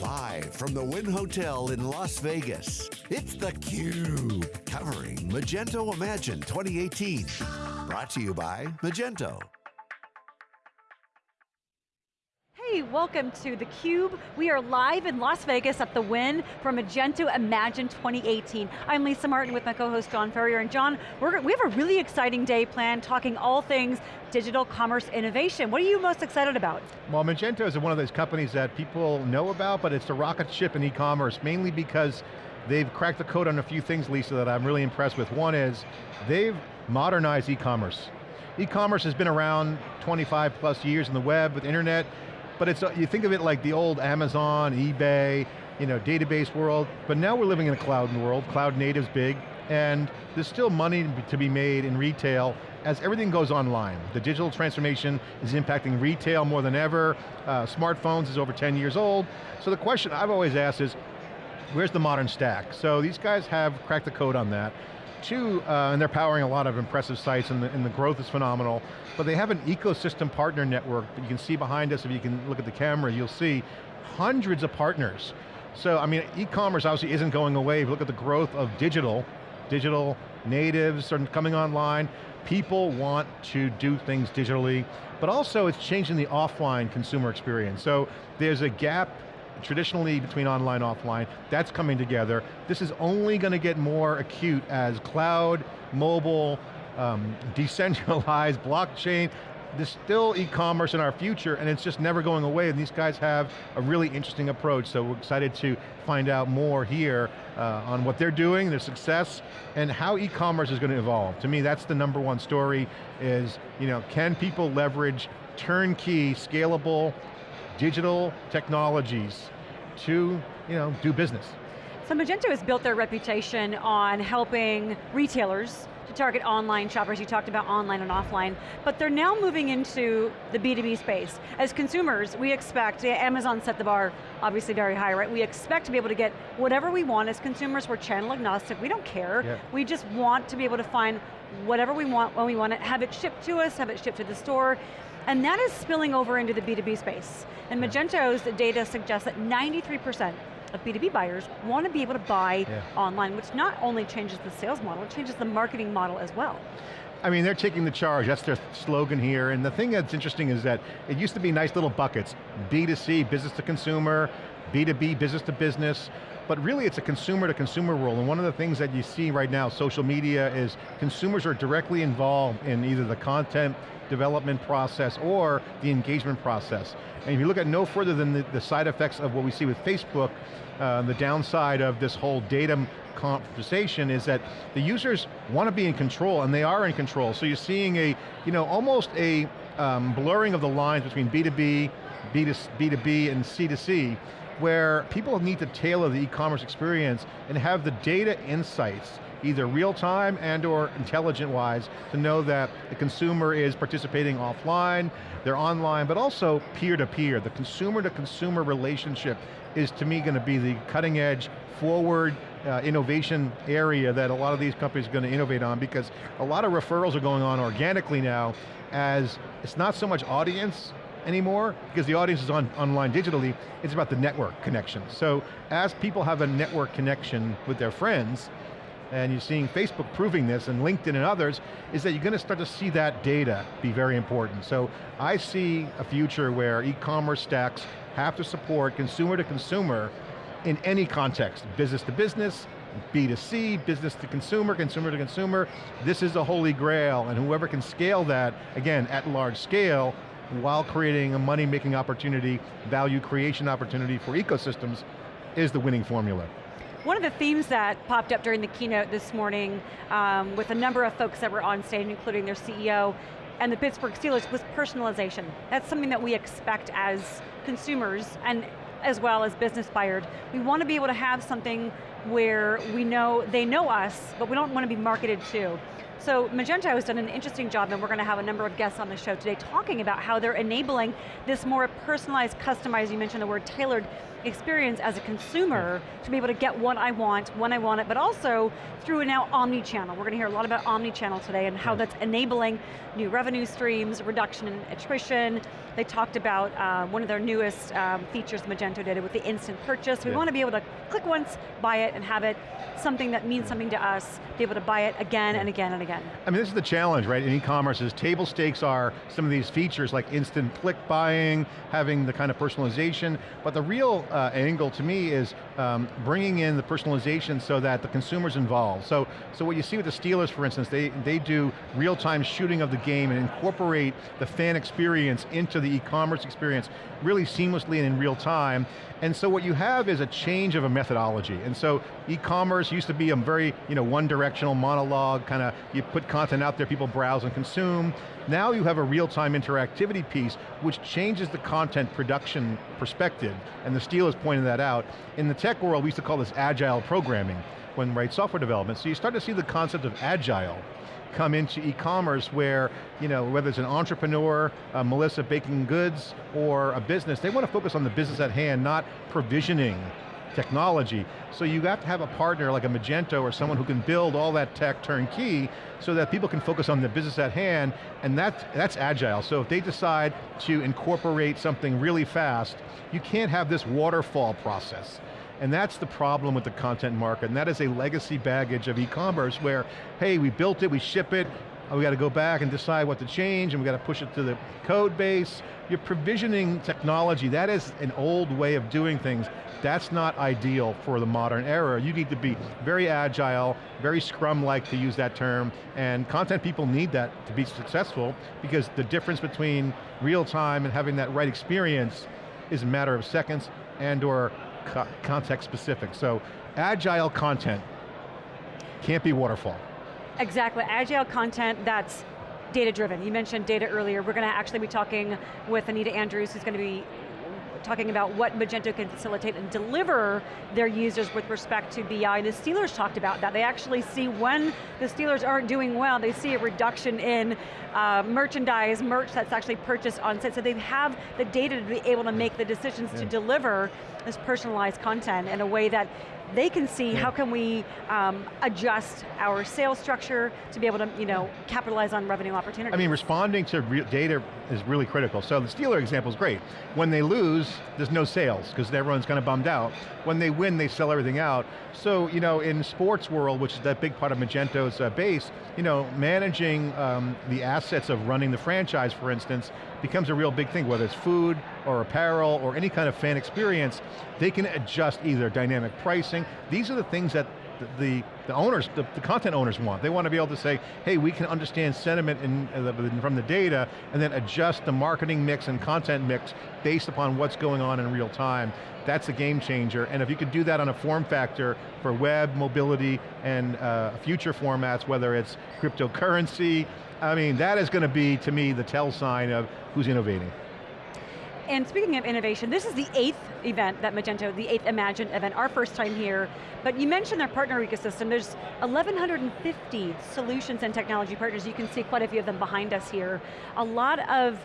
Live from the Wynn Hotel in Las Vegas, it's theCUBE, covering Magento Imagine 2018. Brought to you by Magento. Welcome to theCUBE. We are live in Las Vegas at the Wynn from Magento Imagine 2018. I'm Lisa Martin with my co-host John Furrier, and John, we have a really exciting day planned talking all things digital commerce innovation. What are you most excited about? Well, Magento is one of those companies that people know about, but it's a rocket ship in e-commerce, mainly because they've cracked the code on a few things, Lisa, that I'm really impressed with. One is, they've modernized e-commerce. E-commerce has been around 25 plus years in the web with internet, but it's, you think of it like the old Amazon, eBay, you know, database world, but now we're living in a cloud world, cloud native's big, and there's still money to be made in retail as everything goes online. The digital transformation is impacting retail more than ever. Uh, smartphones is over 10 years old. So the question I've always asked is, where's the modern stack? So these guys have cracked the code on that. Two, uh, and they're powering a lot of impressive sites and the, and the, growth is phenomenal, but they have an ecosystem partner network that you can see behind us, if you can look at the camera, you'll see hundreds of partners. So, I mean, e-commerce obviously isn't going away. If you look at the growth of digital, digital natives are coming online, people want to do things digitally, but also it's changing the offline consumer experience. So there's a gap traditionally between online offline, that's coming together. This is only going to get more acute as cloud, mobile, um, decentralized, blockchain, there's still e-commerce in our future and it's just never going away and these guys have a really interesting approach so we're excited to find out more here uh, on what they're doing, their success, and how e-commerce is going to evolve. To me that's the number one story is, you know, can people leverage turnkey, scalable, digital technologies to you know, do business. So Magento has built their reputation on helping retailers to target online shoppers, you talked about online and offline, but they're now moving into the B2B space. As consumers, we expect, Amazon set the bar obviously very high, right? We expect to be able to get whatever we want as consumers, we're channel agnostic, we don't care. Yeah. We just want to be able to find whatever we want when we want it, have it shipped to us, have it shipped to the store, and that is spilling over into the B2B space. And Magento's data suggests that 93% of B2B buyers want to be able to buy yeah. online, which not only changes the sales model, it changes the marketing model as well. I mean, they're taking the charge, that's their slogan here, and the thing that's interesting is that it used to be nice little buckets, B2C, business to consumer, B2B, business to business, but really it's a consumer to consumer world, and one of the things that you see right now, social media, is consumers are directly involved in either the content development process or the engagement process. And if you look at no further than the, the side effects of what we see with Facebook, uh, the downside of this whole data conversation is that the users want to be in control, and they are in control. So you're seeing a, you know, almost a um, blurring of the lines between B2B, B2, B2B and C2C, where people need to tailor the e-commerce experience and have the data insights either real time and or intelligent wise to know that the consumer is participating offline, they're online, but also peer to peer. The consumer to consumer relationship is to me going to be the cutting edge, forward uh, innovation area that a lot of these companies are going to innovate on because a lot of referrals are going on organically now as it's not so much audience anymore because the audience is on online digitally, it's about the network connection. So as people have a network connection with their friends, and you're seeing Facebook proving this and LinkedIn and others, is that you're going to start to see that data be very important. So I see a future where e-commerce stacks have to support consumer to consumer in any context, business to business, B2C, business to consumer, consumer to consumer. This is a holy grail, and whoever can scale that, again, at large scale, while creating a money-making opportunity, value creation opportunity for ecosystems, is the winning formula. One of the themes that popped up during the keynote this morning um, with a number of folks that were on stage, including their CEO, and the Pittsburgh Steelers was personalization. That's something that we expect as consumers and as well as business buyers. We want to be able to have something where we know, they know us, but we don't want to be marketed to. So Magento has done an interesting job and we're going to have a number of guests on the show today talking about how they're enabling this more personalized, customized, you mentioned the word tailored experience as a consumer to be able to get what I want, when I want it, but also through now omni-channel. We're going to hear a lot about omni-channel today and how that's enabling new revenue streams, reduction in attrition. They talked about uh, one of their newest um, features Magento did with the instant purchase. We yeah. want to be able to click once, buy it, and have it something that means something to us, be able to buy it again and again and again. I mean, this is the challenge, right, in e-commerce is table stakes are some of these features like instant click buying, having the kind of personalization, but the real uh, angle to me is um, bringing in the personalization so that the consumer's involved. So, so what you see with the Steelers, for instance, they, they do real-time shooting of the game and incorporate the fan experience into the e-commerce experience really seamlessly and in real time. And so what you have is a change of a methodology. And so e-commerce used to be a very you know, one-directional monologue, kind of, you put content out there, people browse and consume. Now you have a real-time interactivity piece which changes the content production perspective, and the Steelers pointed that out. In the tech world, we used to call this agile programming when right software development. So you start to see the concept of agile come into e-commerce where, you know, whether it's an entrepreneur, Melissa baking goods, or a business, they want to focus on the business at hand, not provisioning technology. So you have to have a partner like a Magento or someone who can build all that tech turnkey so that people can focus on the business at hand, and that's, that's agile. So if they decide to incorporate something really fast, you can't have this waterfall process. And that's the problem with the content market, and that is a legacy baggage of e-commerce where, hey, we built it, we ship it, we got to go back and decide what to change, and we got to push it to the code base. You're provisioning technology, that is an old way of doing things. That's not ideal for the modern era. You need to be very agile, very scrum-like to use that term, and content people need that to be successful because the difference between real time and having that right experience is a matter of seconds and or co context specific. So agile content can't be waterfall. Exactly, agile content that's data driven. You mentioned data earlier. We're going to actually be talking with Anita Andrews, who's going to be talking about what Magento can facilitate and deliver their users with respect to BI. The Steelers talked about that. They actually see when the Steelers aren't doing well, they see a reduction in uh, merchandise, merch that's actually purchased on site. So they have the data to be able to make the decisions yeah. to deliver this personalized content in a way that they can see yeah. how can we um, adjust our sales structure to be able to you know, capitalize on revenue opportunities. I mean, responding to data is really critical. So the Steeler example is great. When they lose, there's no sales, because everyone's kind of bummed out. When they win, they sell everything out. So, you know, in sports world, which is that big part of Magento's uh, base, you know, managing um, the assets of running the franchise, for instance, becomes a real big thing, whether it's food or apparel or any kind of fan experience, they can adjust either dynamic pricing. These are the things that the, the owners, the, the, content owners want. They want to be able to say, hey, we can understand sentiment in, uh, from the data and then adjust the marketing mix and content mix based upon what's going on in real time. That's a game changer, and if you could do that on a form factor for web, mobility, and uh, future formats, whether it's cryptocurrency, I mean, that is going to be, to me, the tell sign of who's innovating. And speaking of innovation, this is the eighth event that Magento, the eighth Imagine event, our first time here, but you mentioned their partner ecosystem. There's 1,150 solutions and technology partners. You can see quite a few of them behind us here. A lot of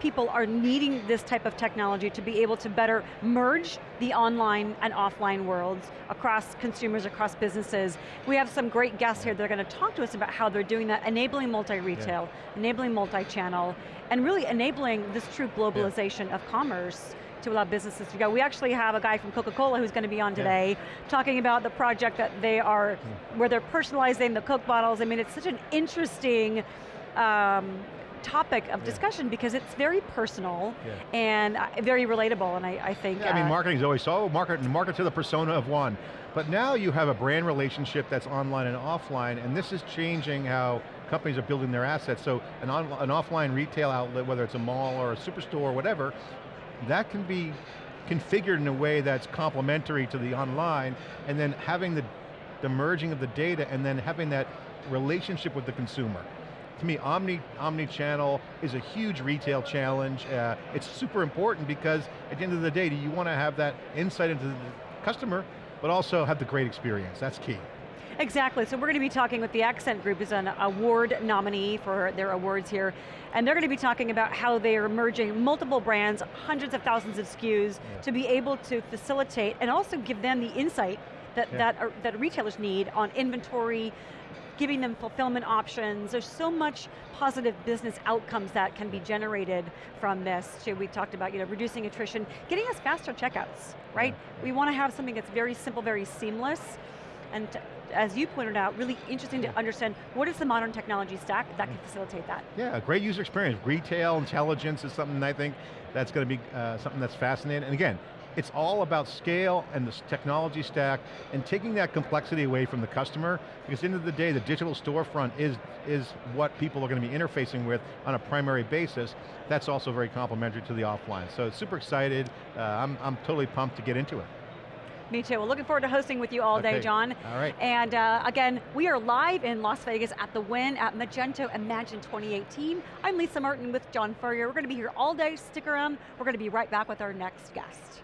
people are needing this type of technology to be able to better merge the online and offline worlds across consumers, across businesses. We have some great guests here that are going to talk to us about how they're doing that, enabling multi-retail, yeah. enabling multi-channel, and really enabling this true globalization yeah. of commerce to allow businesses to go. We actually have a guy from Coca-Cola who's going to be on today yeah. talking about the project that they are, where they're personalizing the Coke bottles. I mean, it's such an interesting um, topic of discussion yeah. because it's very personal yeah. and uh, very relatable, and I, I think. Yeah, I mean, uh, marketing's always so market market to the persona of one, but now you have a brand relationship that's online and offline, and this is changing how companies are building their assets. So an, on, an offline retail outlet, whether it's a mall or a superstore or whatever, that can be configured in a way that's complementary to the online, and then having the, the merging of the data and then having that relationship with the consumer to me, omni, omni-channel is a huge retail challenge. Uh, it's super important because at the end of the day, do you want to have that insight into the customer, but also have the great experience, that's key. Exactly, so we're going to be talking with the Accent Group, who's an award nominee for their awards here, and they're going to be talking about how they are merging multiple brands, hundreds of thousands of SKUs, yeah. to be able to facilitate and also give them the insight that, yeah. that, are, that retailers need on inventory, giving them fulfillment options. There's so much positive business outcomes that can be generated from this. Too. We talked about you know, reducing attrition, getting us faster checkouts, right? Yeah. We want to have something that's very simple, very seamless, and as you pointed out, really interesting to understand what is the modern technology stack that can facilitate that. Yeah, a great user experience. Retail intelligence is something I think that's going to be uh, something that's fascinating. And again, it's all about scale and the technology stack and taking that complexity away from the customer because at the end of the day, the digital storefront is, is what people are going to be interfacing with on a primary basis. That's also very complementary to the offline. So super excited. Uh, I'm, I'm totally pumped to get into it. Me too. Well, looking forward to hosting with you all okay. day, John. All right. And uh, again, we are live in Las Vegas at the Wynn at Magento Imagine 2018. I'm Lisa Martin with John Furrier. We're going to be here all day. Stick around. We're going to be right back with our next guest.